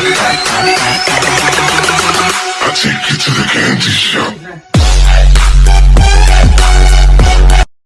I take you to the candy shop.